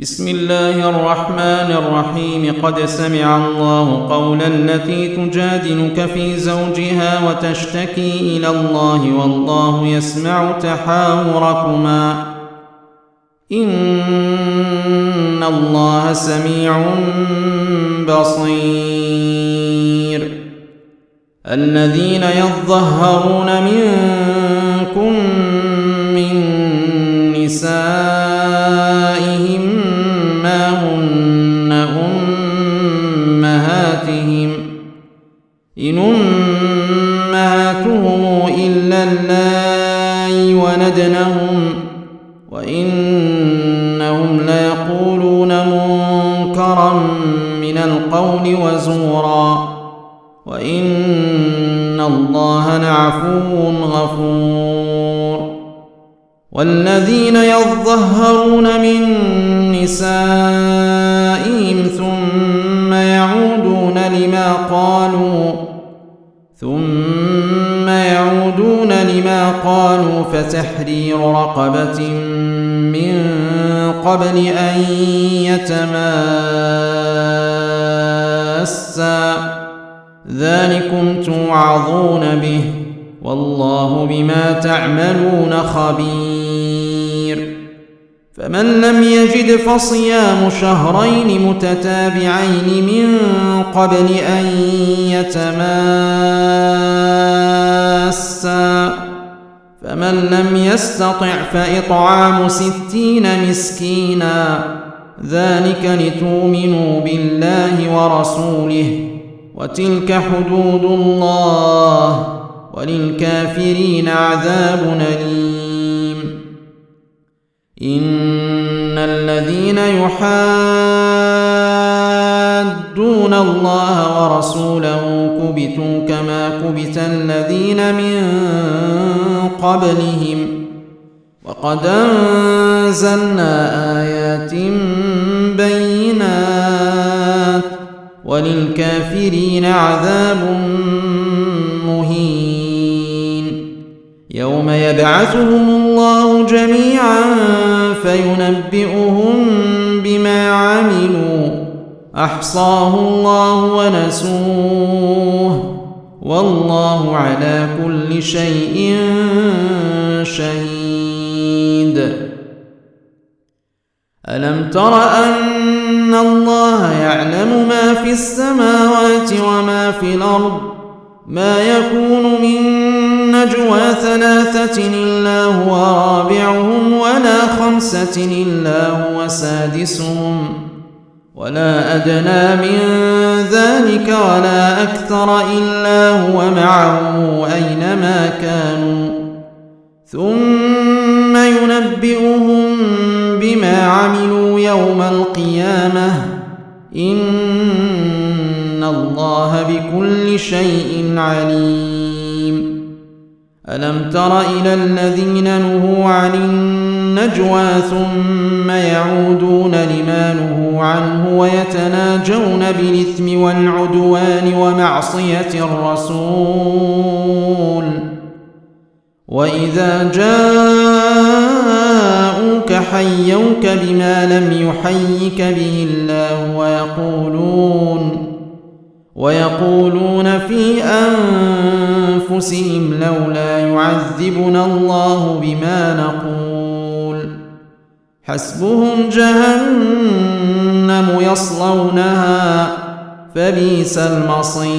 بسم الله الرحمن الرحيم. قد سمع الله قول التي تجادلك في زوجها وتشتكي إلى الله والله يسمع تحاوركما. إن الله سميع بصير. الذين يظهرون منكم من نسائهم إن أمهاتهم إلا اللائي ولدنهم وإنهم ليقولون منكرا من القول وزورا وإن الله لعفو غفور والذين يظهرون من نسائهم ثم يعودون لما قالوا ثم يعودون لما قالوا فتحرير رقبة من قبل أن يتماسا. ذلكم توعظون به والله بما تعملون خبير. فمن لم يجد فصيام شهرين متتابعين من قبل أن يتماسا. فمن لم يستطع فإطعام ستين مسكينا. ذلك لتؤمنوا بالله ورسوله. وتلك حدود الله. وللكافرين عذاب أليم. إن الذين يحادون الله ورسوله كبتوا كما كبت الذين من قبلهم وقد أنزلنا آيات بينات وللكافرين عذاب مهين يوم يبعثهم الله جميعا فينبئهم بما عملوا. أحصاه الله ونسوه. والله على كل شيء شهيد. ألم تر أن الله يعلم ما في السماوات وما في الأرض؟ ما يكون من نجوى ثلاثة إلا هو رابعهم ولا خمسة إلا هو سادسهم ولا أدنى من ذلك ولا أكثر إلا هو معهم أينما كانوا. ثم ينبئهم بما عملوا يوم القيامة. إن الله بكل شيء عليم. ألم تر إلى الذين نهوا عن النجوى ثم يعودون لما نهوا عنه ويتناجون بالإثم والعدوان ومعصية الرسول. وإذا جاءوك حيوك بما لم يحيك به الله ويقولون ويقولون في أنفسهم لولا يعذبنا الله بما نقول. حسبهم جهنم يصلونها فبئس المصير.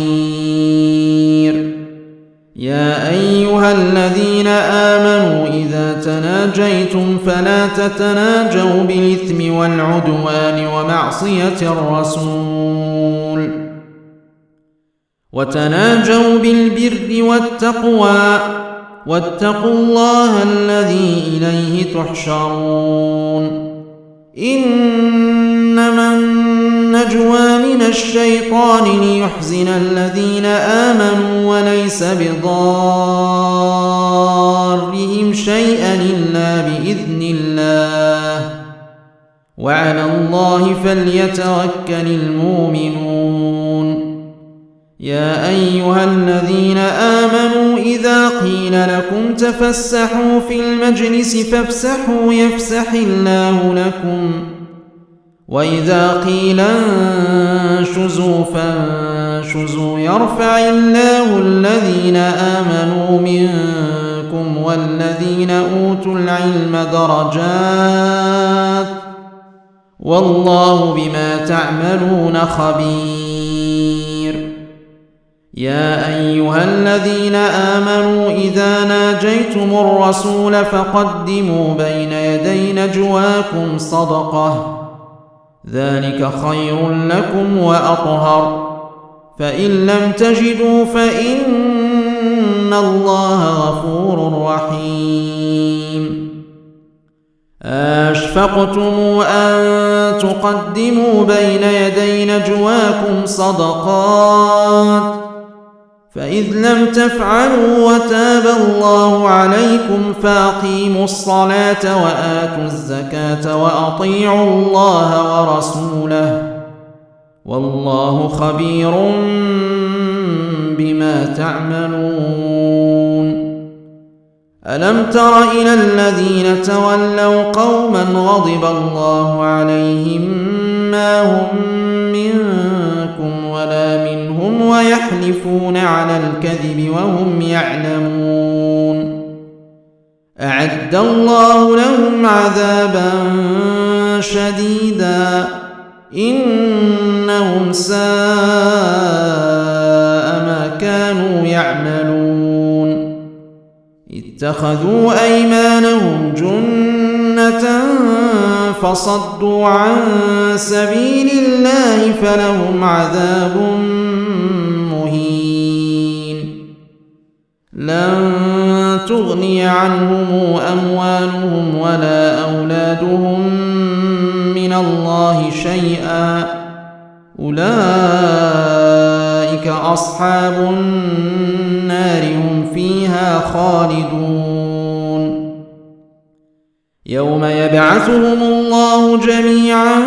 يا أيها الذين آمنوا إذا تناجيتم فلا تتناجوا بالإثم والعدوان ومعصية الرسول. وتناجوا بالبر والتقوى واتقوا الله الذي إليه تحشرون. إنما النجوى من الشيطان ليحزن الذين آمنوا وليس بضارهم شيئا إلا بإذن الله. وعلى الله فليتوكل المؤمنون. يا أيها الذين آمنوا إذا قيل لكم تفسحوا في المجلس فافسحوا يفسح الله لكم. وإذا قيل انشزوا فانشزوا يرفع الله الذين آمنوا منكم والذين أوتوا العلم درجات. والله بما تعملون خبير. يا أيها الذين آمنوا إذا ناجيتم الرسول فقدموا بين يدي نجواكم صدقة. ذلك خير لكم وأطهر. فإن لم تجدوا فإن الله غفور رحيم. أشفقتم أن تقدموا بين يدي نجواكم صدقات. فإذ لم تفعلوا وتاب الله عليكم فأقيموا الصلاة وآتوا الزكاة وأطيعوا الله ورسوله والله خبير بما تعملون ألم تر إلى الذين تولوا قوما غضب الله عليهم ما هم ويحلفون على الكذب وهم يعلمون. أعد الله لهم عذابا شديدا. إنهم ساء ما كانوا يعملون. اتخذوا أيمانهم جنة فصدوا عن سبيل الله فلهم عذاب لن تغني عنهم أموالهم ولا أولادهم من الله شيئا. أولئك أصحاب النار هم فيها خالدون. يوم يبعثهم الله جميعا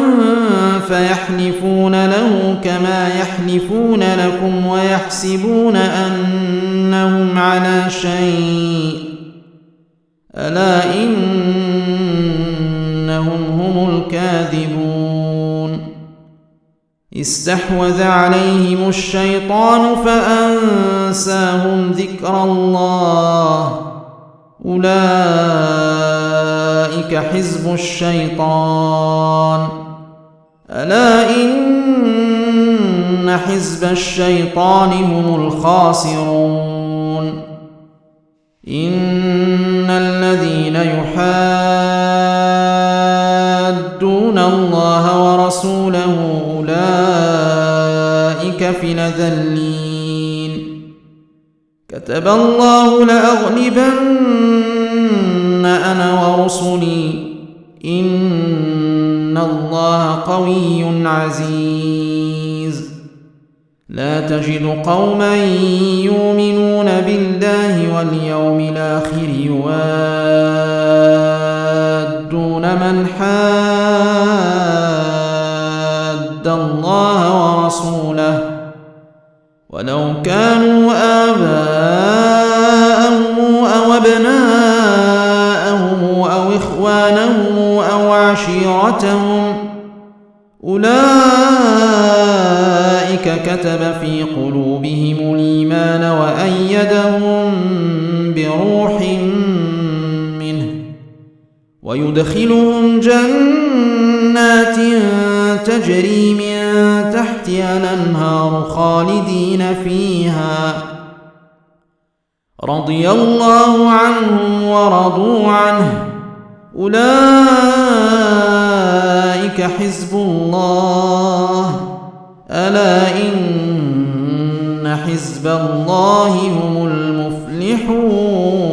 فيحلفون له كما يحلفون لكم ويحسبون أنهم على شيء ألا إنهم هم الكاذبون استحوذ عليهم الشيطان فأنساهم ذكر الله أولئك حزب الشيطان. ألا إن حزب الشيطان هم الخاسرون. إن الذين يحادون الله ورسوله أولئك في الاذلين كتب الله لأغلبن أنا ورسلي. إن الله قوي عزيز. لا تجد قوما يؤمنون بالله واليوم الآخر يوادون من حاد الله ورسوله. ولو كانوا كتب في قلوبهم الإيمان وأيدهم بروح منه ويدخلهم جنات تجري من تحتها الأنهار خالدين فيها. رضي الله عنهم ورضوا عنه. أولئك حزب الله. ألا إن حزب الله هم المفلحون